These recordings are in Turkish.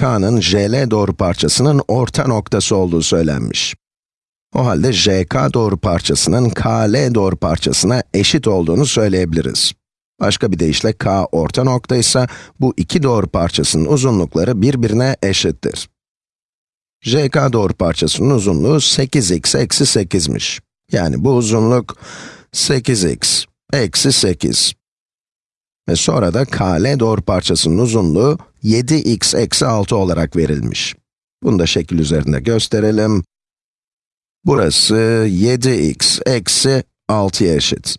k'nın jl doğru parçasının orta noktası olduğu söylenmiş. O halde jk doğru parçasının kl doğru parçasına eşit olduğunu söyleyebiliriz. Başka bir deyişle k orta noktaysa, bu iki doğru parçasının uzunlukları birbirine eşittir. jk doğru parçasının uzunluğu 8x eksi 8'miş. Yani bu uzunluk 8x eksi 8. Ve sonra da kl doğru parçasının uzunluğu 7x eksi 6 olarak verilmiş. Bunu da şekil üzerinde gösterelim. Burası 7x eksi 6'ya eşit.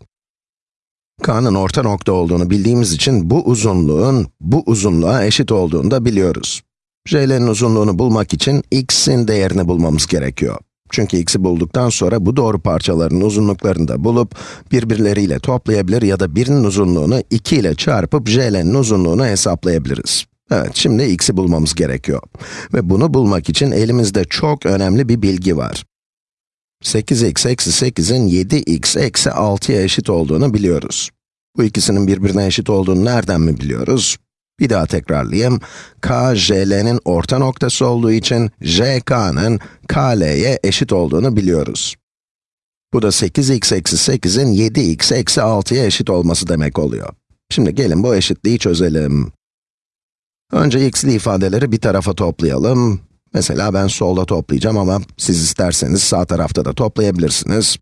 k'nın orta nokta olduğunu bildiğimiz için bu uzunluğun bu uzunluğa eşit olduğunu da biliyoruz. jl'nin uzunluğunu bulmak için x'in değerini bulmamız gerekiyor. Çünkü x'i bulduktan sonra bu doğru parçaların uzunluklarını da bulup birbirleriyle toplayabilir ya da birinin uzunluğunu 2 ile çarpıp jl'nin uzunluğunu hesaplayabiliriz. Evet, şimdi x'i bulmamız gerekiyor. Ve bunu bulmak için elimizde çok önemli bir bilgi var. 8x eksi 8'in 7x eksi 6'ya eşit olduğunu biliyoruz. Bu ikisinin birbirine eşit olduğunu nereden mi biliyoruz? Bir daha tekrarlayayım. k, jl'nin orta noktası olduğu için jk'nın kl'ye eşit olduğunu biliyoruz. Bu da 8x eksi 8'in 7x eksi 6'ya eşit olması demek oluyor. Şimdi gelin bu eşitliği çözelim. Önce x'li ifadeleri bir tarafa toplayalım. Mesela ben solda toplayacağım ama siz isterseniz sağ tarafta da toplayabilirsiniz.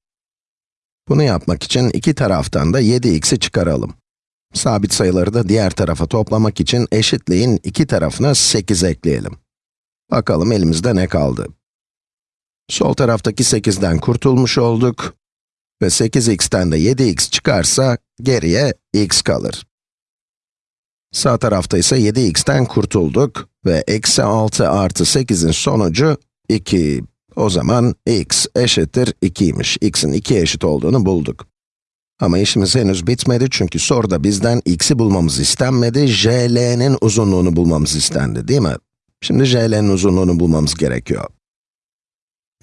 Bunu yapmak için iki taraftan da 7x'i çıkaralım. Sabit sayıları da diğer tarafa toplamak için eşitliğin iki tarafına 8 ekleyelim. Bakalım elimizde ne kaldı? Sol taraftaki 8'den kurtulmuş olduk. Ve 8x'ten de 7x çıkarsa geriye x kalır. Sağ tarafta ise 7x'ten kurtulduk ve eksi 6 artı 8'in sonucu 2. O zaman x eşittir 2'ymiş. x'in 2'ye eşit olduğunu bulduk. Ama işimiz henüz bitmedi çünkü soruda bizden x'i bulmamız istenmedi, jl'nin uzunluğunu bulmamız istendi, değil mi? Şimdi jl'nin uzunluğunu bulmamız gerekiyor.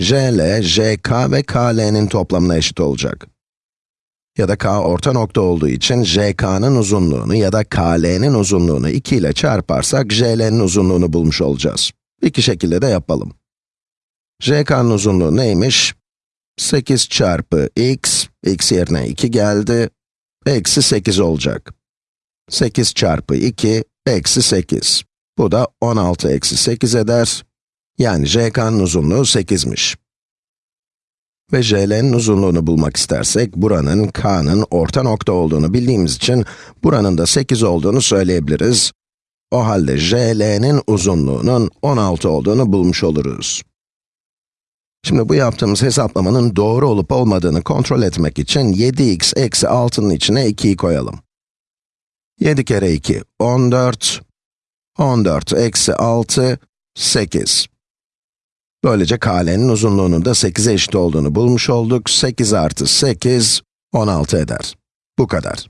jl, jk ve kl'nin toplamına eşit olacak. Ya da k orta nokta olduğu için jk'nın uzunluğunu ya da kl'nin uzunluğunu 2 ile çarparsak jl'nin uzunluğunu bulmuş olacağız. İki şekilde de yapalım. jk'nın uzunluğu neymiş? 8 çarpı x, x yerine 2 geldi, eksi 8 olacak. 8 çarpı 2, eksi 8. Bu da 16 eksi 8 eder. Yani jk'nın uzunluğu 8'miş. Ve jl'nin uzunluğunu bulmak istersek, buranın k'nın orta nokta olduğunu bildiğimiz için, buranın da 8 olduğunu söyleyebiliriz. O halde jl'nin uzunluğunun 16 olduğunu bulmuş oluruz. Şimdi bu yaptığımız hesaplamanın doğru olup olmadığını kontrol etmek için 7x eksi 6'nın içine 2'yi koyalım. 7 kere 2, 14. 14 eksi 6, 8. Böylece kl'nin uzunluğunun da 8'e eşit olduğunu bulmuş olduk. 8 artı 8, 16 eder. Bu kadar.